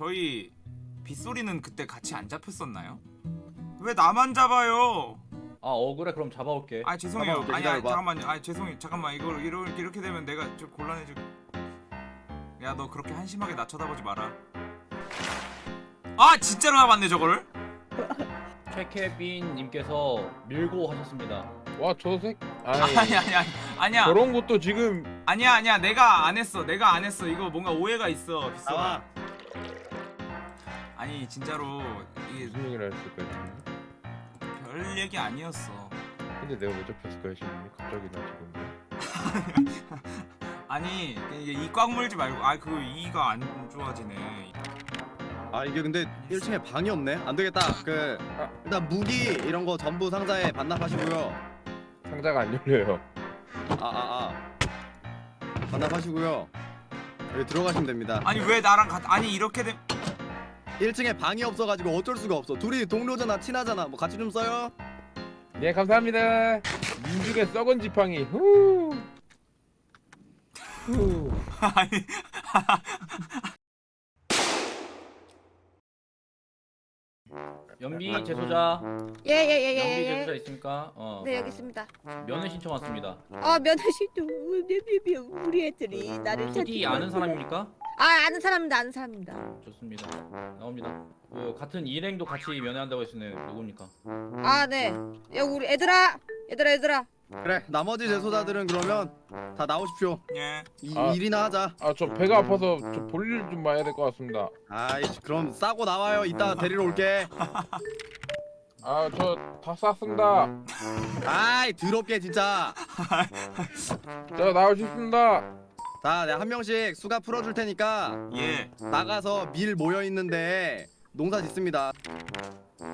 저희 빗소리는 그때 같이 안 잡혔었나요? 왜 나만 잡아요? 아 억울해 그럼 잡아올게 아 죄송해요. 아니, 아니. 잠깐만요. 아 죄송해요. 잠깐만 이걸 이렇게 이렇게 되면 내가 좀 곤란해질. 야너 그렇게 한심하게 나 쳐다보지 마라. 아 진짜로 나왔네 저거를? 최케빈님께서 밀고 하셨습니다 와저 새. 아니 아니 아니 아니 아니야 저런 것도 지금 아니야 아니야 내가 안 했어 내가 안 했어 이거 뭔가 오해가 있어. 나와. 아니 진짜로 이게 무슨 얘기를 했을까요? 지금? 별 얘기 아니었어. 근데 내가 왜 잡혔을까요 지금? 갑자기 나 지금. 아니 이게 이 꽉 물지 말고 아그 이가 안 좋아지네. 아 이게 근데 1층에 방이 없네. 안 되겠다. 그 일단 무기 이런 거 전부 상자에 반납하시고요. 상자가 안 열려요. 아아 아. 반납하시고요. 여기 들어가시면 됩니다. 아니 왜 나랑 같 아니 이렇게 돼 1층에 방이 없어가지고 어쩔 수가 없어. 둘이 동료잖아, 친하잖아. 뭐 같이 좀 써요. 네 감사합니다. 민중의 썩은 지팡이. 후. 후. 아니 연비 제소자 연비 예예예예. 제소자 있습니까? 어 네 여기 있습니다. 면회 신청 왔습니다 아 면허실도 우리 애들이 나를 어디 찾지 아는. 사람입니까? 아 아는 사람입니다. 아는 사람입니다. 좋습니다 나옵니다 그 같은 일행도 같이 면회한다고 했으네 누굽니까? 아 네. 야 우리 애들아 얘들아 얘들아. 그래. 나머지 제소자들은 그러면 다 나오십시오. 예. 이 아. 일이나 하자. 아 저 배가 아파서 저 볼일 좀 봐야 될 것 같습니다. 아이씨, 그럼 싸고 나와요. 이따 데리러 올게. 아 저 다 쌌습니다. 아이, 더럽게 진짜. 수 있습니다. 자, 내가 한 명씩 수가 풀어줄 테니까 예. 나가서 밀 모여 있는데 농사 짓습니다.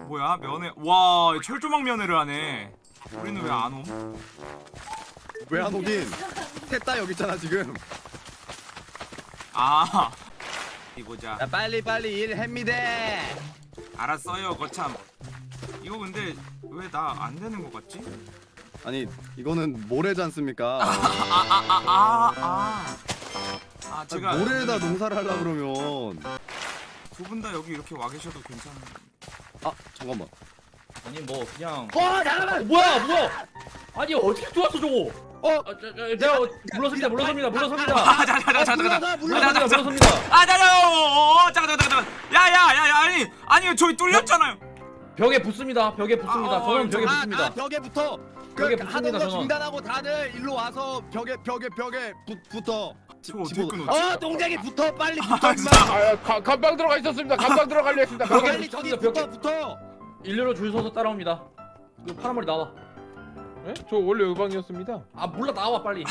뭐야 면회 와 철조망 면회를 하네. 우리는 왜 안 옴? 왜 안 오긴? 셋다 여기 있잖아 지금. 아. 이 보자. 야, 빨리 빨리 일 합니다. 알았어요 거참. 이거 근데 왜 나 안 되는 것 같지? 아니 이거는 모래지 않습니까? 아아아 아 아, 아. 아 제가 모래에다 농사를 하려 그러면 두 분 다 여기 이렇게 와 계셔도 괜찮은. 아 잠깐만. 아니 뭐 그냥 어 잠깐만. 뭐야 뭐야 아니 어떻게 들어왔어 저거 어? 아, 저, 저, 내가 물러섭니다 물러섭니다 물러섭니다 아 잠깐 잠깐 잠깐 물러섭니다. 물러섭니다 아 잠깐 어 잠깐 잠깐 잠깐. 야야야야 아니 아니 저기 뚫렸잖아요. 벽에 붙습니다 벽에 붙습니다 아, 어, 저는 벽에 아, 붙습니다 아 벽에 붙어. 벽에 그 붙습니다, 저는. 중단하고 다들 일로 와서 벽에 벽에 벽에 붙, 붙어. 어떻게? 어 동작이 붙어 빨리 붙어 아. 아 가, 감방 들어가 있었습니다. 감방 들어가려 했습니다. 벽에 붙어. 일렬로 줄 서서 따라옵니다 그 파란 머리 나와 네? 저 원래 의방이었습니다. 아 몰라 나와 빨리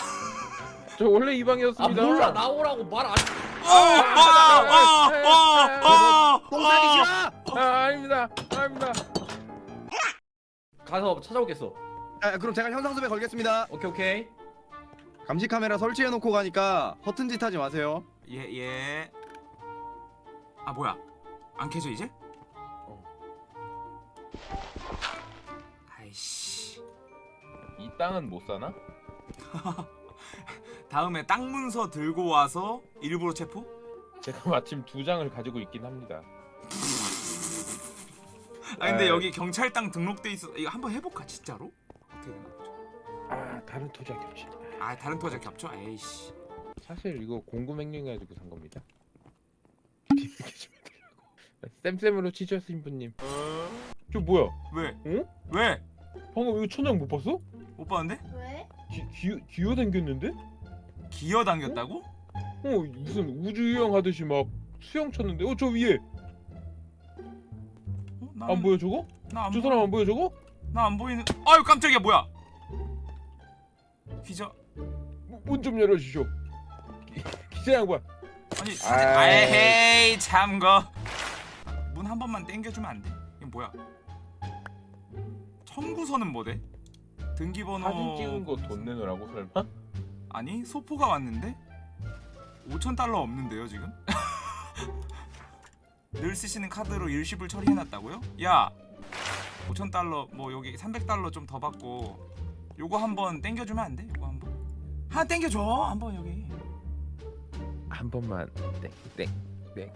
저 원래 아 이방이었습니다. 몰라 나오라고 말안 동작이 싫어. 아 아닙니다. 아닙니다. 가서 찾아오겠어 아, 그럼 제가 현상수배 걸겠습니다. 오케이 오케이 감시 카메라 설치해 놓고 가니까 허튼 짓 하지 마세요. 예 예. 아 뭐야? 안 켜져 이제? 아이씨. 이 땅은 못 사나? 다음에 땅 문서 들고 와서 일부러 체포? 제가 마침 두 장을 가지고 있긴 합니다. 아 근데 에이. 여기 경찰 땅 등록돼 있어. 이거 한번 해볼까 진짜로? 어떻게 되나. 아 다른 토지와 겹치. 아 다른 토지 겹쳐? 에이씨. 사실 이거 공구 맹령해 가지고 산 겁니다. 쌤쌤으로 치죠 신부님. 저 뭐야? 왜? 어? 왜? 방금 이거 천장 못 봤어? 못 봤는데? 왜? 기, 기, 기어 당겼는데? 기어 당겼다고? 어 무슨 우주유형 하듯이 막 수영 쳤는데 어 저 위에 어? 나안 보여 저거? 나안 저 사람 안 보여 저거? 나 안 보이는. 아유 깜짝이야 뭐야? 기자 문 좀 열어주시오 기- 기자 양반 아니. 아이. 아헤이 참거. 문 한 번만 당겨주면 안 돼? 이게 뭐야? 청구서는 뭐대? 등기번호 사진 찍은 거 돈 내놓으라고 설마? 아니 소포가 왔는데? 5천 달러 없는데요 지금? 늘 쓰시는 카드로 일시불 처리해놨다고요? 야! 5천 달러 뭐 여기 300 달러 좀 더 받고 요거 한번 땡겨주면 안 돼? 요거 한번. 하나 땡겨줘! 한번 여기. 한 번만 땡땡땡.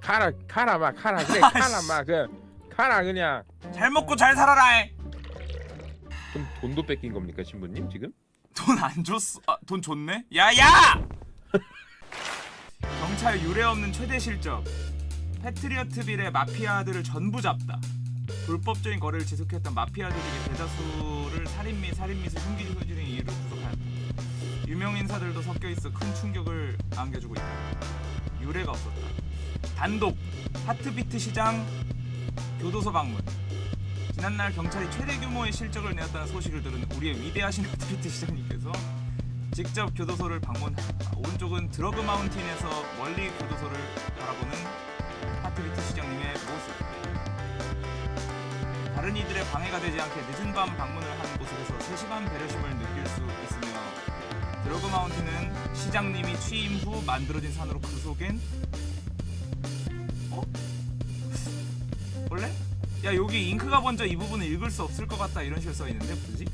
가라 가라 마 가라. 그래 가라 마그 가라 그냥. 잘 먹고 잘 살아라 좀 돈도 뺏긴 겁니까 신부님 지금? 돈 안 줬어. 아, 돈 줬네? 야야! 경찰 유례 없는 최대 실적. 패트리어트 빌의 마피아들을 전부 잡다. 불법적인 거래를 지속했던 마피아들 중에 대다수를 살인 및 살인 및 흉기 등의 이유로 구속하였다 유명 인사들도 섞여 있어 큰 충격을 안겨주고 있다. 유례가 없었다. 단독 하트비트 시장 교도소 방문 지난날 경찰이 최대 규모의 실적을 내었다는 소식을 들은 우리의 위대하신 하트비트 시장님께서 직접 교도소를 방문하였다. 오른쪽은 드러그 마운틴에서 멀리 교도소를 바라보는 하트비트 시장님의 모습. 다른 이들의 방해가 되지 않게 늦은 밤 방문을 하는 곳에서 세심한 배려심을 느낄 수 있으며 드러그 마운틴은 시장님이 취임 후 만들어진 산으로 그 속엔 야 여기 잉크가 먼저 이 부분을 읽을 수 없을 것 같다 이런 식으로 써 있는데 뭐지?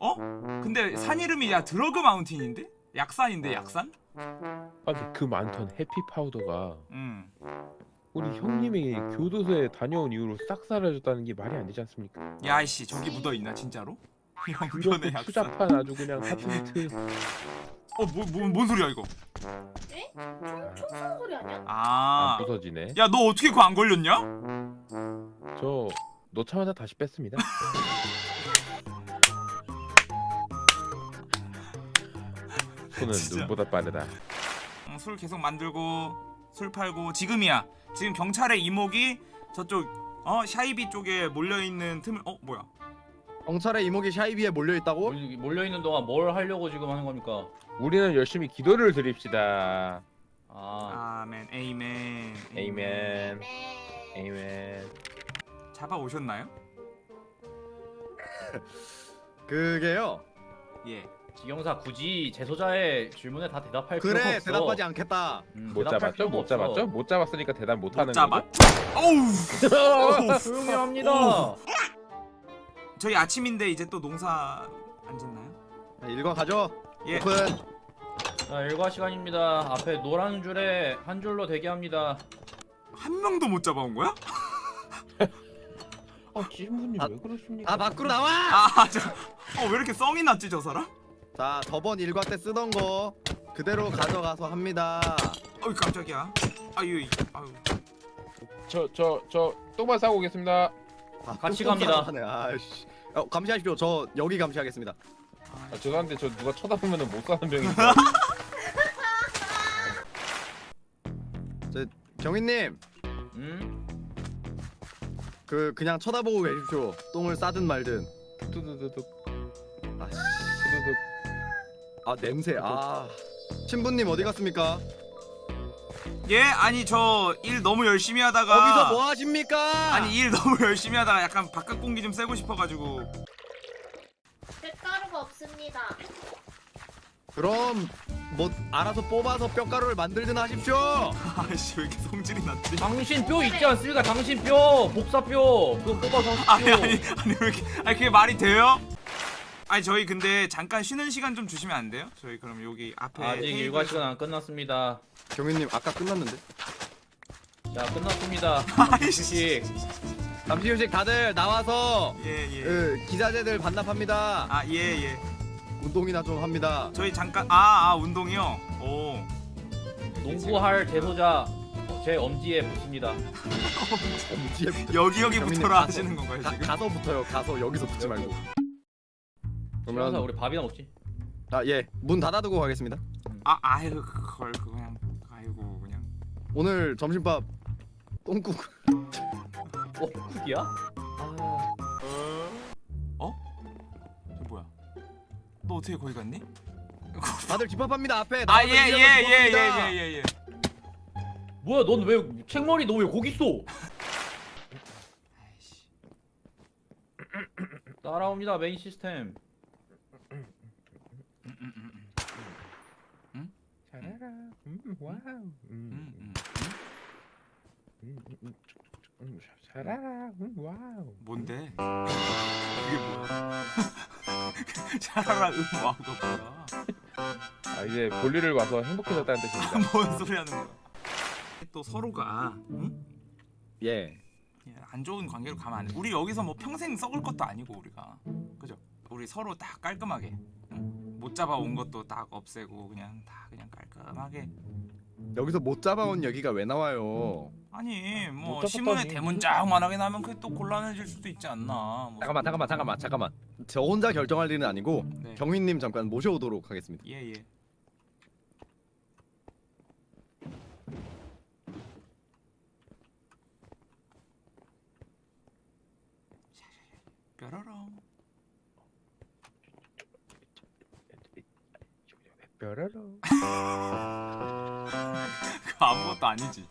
어? 근데 산 이름이 야 드러그 마운틴인데? 약산인데 약산? 아 근데 그 많던 해피 파우더가 응. 우리 형님이 교도소에 다녀온 이후로 싹 사라졌다는 게 말이 안 되지 않습니까? 야이씨 저기 묻어 있나 진짜로? 형편의 약산. 추잡한 아주 그냥 하트비트 어뭐뭔 뭐, 뭔 소리야 이거? 총, 총 쏘는 소리 아니야? 안 아. 부서지네. 야 너 어떻게 그거 안 걸렸냐? 저 넣자마자 다시 뺐습니다. 손은 진짜. 눈보다 빠르다. 응, 술 계속 만들고 술 팔고 지금이야. 지금 경찰의 이목이 저쪽 어 샤이비 쪽에 몰려 있는 틈을 어 뭐야? 경찰의 이목이 샤이비에 몰려 있다고? 몰려 있는 동안 뭘 하려고 지금 하는 겁니까? 우리는 열심히 기도를 드립시다. 아 아멘 에이멘 에이멘. 네. 에이멘. 잡아 오셨나요? 그게요. 예. 지경사 굳이 제소자의 질문에 다 대답할 필요가 그래 없어. 대답하지 않겠다. 음, 못 대답할 잡았죠? 필요가 못 없어. 잡았죠? 못 잡았으니까 대답 못 하는 못 잡아? 거죠? 어우. 조용히 합니다. 오. 저희 아침인데 이제 또 농사 안 짓나요? 자, 읽어 가죠. 예. 오픈. 자 일과 시간입니다. 앞에 노란 줄에 한 줄로 대기합니다. 한 명도 못 잡아온 거야? 아 신부님 아, 왜 그러십니까? 아 밖으로 나와. 아, 저, 어, 왜 이렇게 썽이 났지 저 사람? 자 저번 일과 때 쓰던 거 그대로 가져가서 합니다. 어이 깜짝이야. 아유, 이- 아유. 저 저 저 똥만 싸고 오겠습니다. 아, 같이 또 갑니다. 아이씨. 어, 감시하십시오. 저 여기 감시하겠습니다. 아, 죄송한데 저 누가 쳐다보면은 못 사는 병이 있어. 경위님 음? 그 그냥 쳐다보고 계십시오. 똥을 싸든 말든. 두두두둑 아, 씨. 두두둑. 아 냄새. 아 신부님 어디 갔습니까? 예, 아니 저 일 너무 열심히 하다가 거기서 뭐 하십니까? 아니 일 너무 열심히 하다가 약간 바깥 공기 좀 쐬고 싶어가지고 쇳가루가 없습니다. 그럼 뭐 알아서 뽑아서 뼈가루를 만들든 하십시오. 아씨 왜 이렇게 성질이 났지? 당신 뼈 있지 않습니까? 당신 뼈 복사뼈 그거 뽑아서 아니 하십시오. 아니 아니 왜 이렇게 아니 그게 말이 돼요? 아니 저희 근데 잠깐 쉬는 시간 좀 주시면 안 돼요? 저희 그럼 여기 앞에 아직 테이블- 일과 시간 안 끝났습니다. 경위님 아까 끝났는데. 자 끝났습니다. 아이씨. 잠시 휴식 다들 나와서 예 예 그 기자재들 반납합니다. 아 예 예 운동이나 좀 합니다. 저희 잠깐 아, 아 운동이요? 오 농구할 제소자 제 엄지에 붙습니다. 엄지에 붙어. 여기 여기 붙어라 가서- 하시는 건가요 가, 지금? 가 서 붙어요. 가서 여기서 붙지 말고. 그러면 우리 밥이나 먹지. 아 예. 문 닫아두고 가겠습니다. 아 아유 그걸 그냥 아이고 그냥 오늘 점심밥 똥국. 어 국이야? 어떻게 거기 갔니? 다들 집합합니다 앞에. 아 나와서 예예예 예. 예 예 예 뭐야 넌 왜 책머리 너 왜 거기 있어? 따라옵니다 메인 시스템. 잘해라. 음, 와우. 음, 음, 음. 음, 음, 음, 음. 음, 와우. 뭔데? 그게 뭐야? 차라라 음와가 뭐야? 아 이제 볼일을 와서 행복해졌다는 뜻입니다. 뭔 소리 하는 거야? 또 서로가 응? 예. 예, 안 좋은 관계로 가면 안 돼. 우리 여기서 뭐 평생 썩을 것도 아니고 우리가 그죠? 우리 서로 딱 깔끔하게 응? 못 잡아온 것도 딱 없애고 그냥 다 그냥 깔끔하게 여기서 못 잡아온 여기가 왜 나와요? 아니 뭐 못 신문에 잡았다니. 대문짝만하게 나면 그게 또 곤란해질 수도 있지 않나 뭐. 잠깐만 잠깐만 잠깐만 잠깐만. 저 혼자 결정할 일은 아니고 네. 경위님 잠깐 모셔오도록 하겠습니다. 예예 뾰로롱 뾰로롱. 그거 아무것도 아니지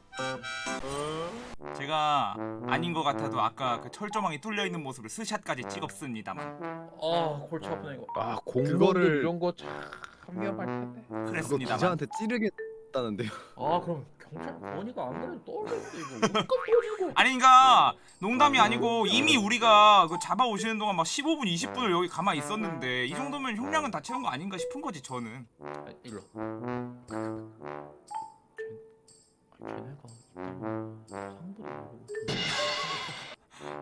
제가 아닌 것 같아도 아까 그 철조망이 뚫려 있는 모습을 스샷까지 찍었습니다만 아 골치 아프네 이거. 아 그거를- 이런 거참 위험할 텐데. 그랬습니다만 기자한테 찌르겠다는데요. 아 그럼 경찰 권위가 안 되면 떨어지는데 이거. 아니 그니까 농담이 아니고 이미 우리가 그 잡아 오시는 동안 막 15분 20분을 여기 가만히 있었는데 이 정도면 형량은 다 채운 거 아닌가 싶은 거지 저는. 아, 일로.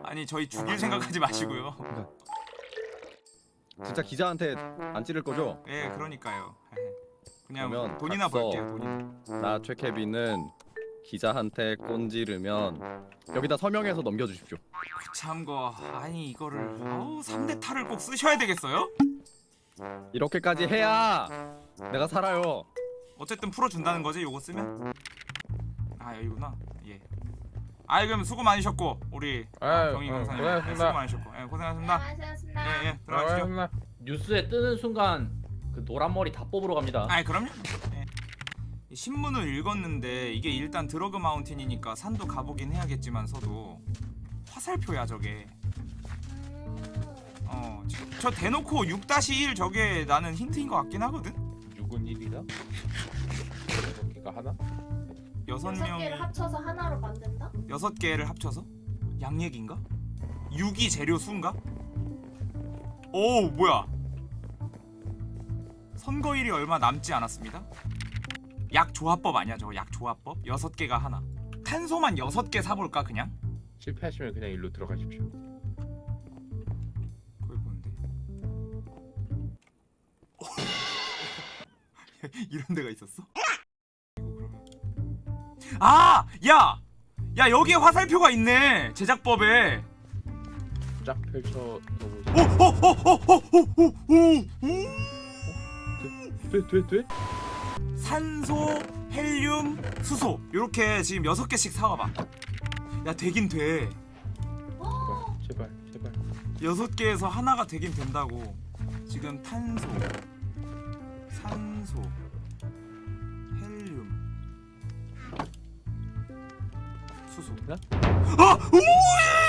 아니 저희 죽일 생각하지 마시고요. 진짜 기자한테 안 찌를 거죠? 예 그러니까요. 그냥 그러면 돈이나 각서. 벌게요 돈이나. 나 최케빈은 기자한테 꼰지르면 여기다 서명해서 넘겨주십시오. 참거 아니 이거를 아우 3대 탈을 꼭 쓰셔야 되겠어요? 이렇게까지 해야 내가 살아요. 어쨌든 풀어준다는 거지 요거 쓰면? 아 여기구나 예 아이 그럼 수고 많으셨고 우리 경희 아유, 강사님. 네, 수고 많으셨고 예 고생하셨습니다. 예예 들어가시죠 아, 뉴스에 뜨는 순간 그 노란 머리 다 뽑으러 갑니다. 아이 그럼요 예. 이 신문을 읽었는데 이게 일단 드러그 마운틴이니까 산도 가보긴 해야겠지만서도 화살표야 저게 어, 저, 저 대놓고 6-1 저게 나는 힌트인 것 같긴 하거든? 육은 일이다. 여기가 하나? 여섯 여섯 명이 개를 합쳐서 하나로 만든다? 여섯 개를 합쳐서? 양얘기인가? 6이 재료 수인가? 오 뭐야 선거일이 얼마 남지 않았습니다 약 조합법 아니야 저거 약 조합법? 여섯 개가 하나 탄소만 여섯 개 사볼까 그냥? 실패하시면 그냥 일로 들어가십시오. 그걸 보는데 이런 데가 있었어? 아! 야! 야 여기에 화살표가 있네 제작법에 쫙 펼쳐 보세요. 오오오오오오오 돼, 돼, 돼? 산소, 헬륨, 수소 이렇게 지금 여섯 개씩 사와봐 야 되긴 돼 제발, 제발, 제발. 여섯 개에서 하나가 되긴 된다고 지금 탄소, 산소, 헬륨, 수소 네? 아! 오!